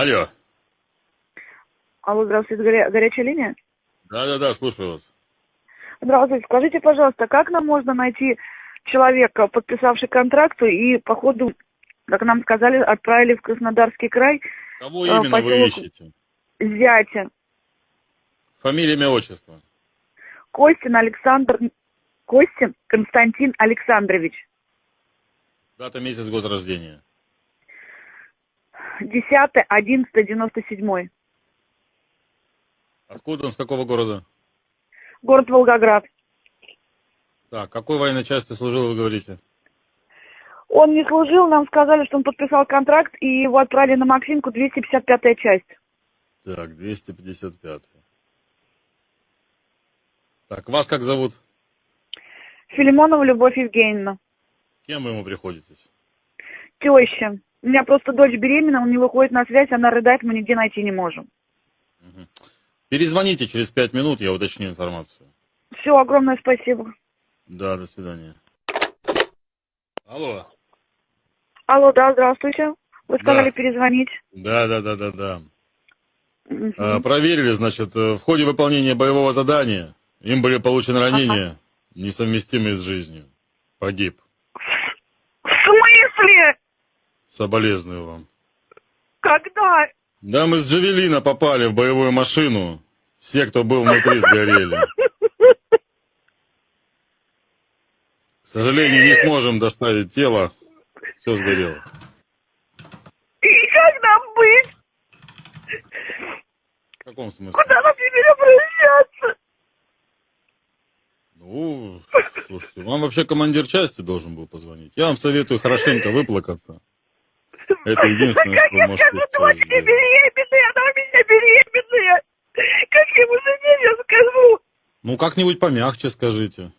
Алло. Алло, здравствуйте, горя- горячая линия? Да-да-да, слушаю вас. Здравствуйте, скажите, пожалуйста, как нам можно найти человека, подписавший контракт и, по ходу, как нам сказали, отправили в Краснодарский край Кого А, именно вы поселок- ищете? зятя Фамилия, имя, отчество. Костин Александр... Костин Константин Александрович. Дата, месяц, год рождения. 10-11-97. Откуда он, с какого города? Город Волгоград. Так, какой военной части служил, вы говорите? Он не служил, нам сказали, что он подписал контракт, и его отправили на Максимку, 255-я часть. Так, 255. Так, вас как зовут? Филимонова Любовь Евгеньевна. Кем вы ему приходитесь? Теща. У меня просто дочь беременна, он не выходит на связь, она рыдает, мы нигде найти не можем. Перезвоните через пять минут, я уточню информацию. Все, огромное спасибо. Да, до свидания. Алло. Алло, да, здравствуйте. Вы сказали Да. перезвонить. Да, да, да, да, да. А, проверили, значит, э, в ходе выполнения боевого задания им были получены ранения, несовместимые с жизнью. Погиб. В смысле? Соболезную вам. Когда? Да, мы с Джавелина попали в боевую машину. Все, кто был внутри, сгорели. К сожалению, не сможем доставить тело. Все сгорело. И как нам быть? В каком смысле? Куда нам теперь обращаться? Ну, слушайте, вам вообще командир части должен был позвонить. Я вам советую хорошенько выплакаться. Это единственное, что вы как можете я сейчас дочке беременная, она у меня беременная. Как я ему жене я скажу? Ну, как-нибудь помягче скажите.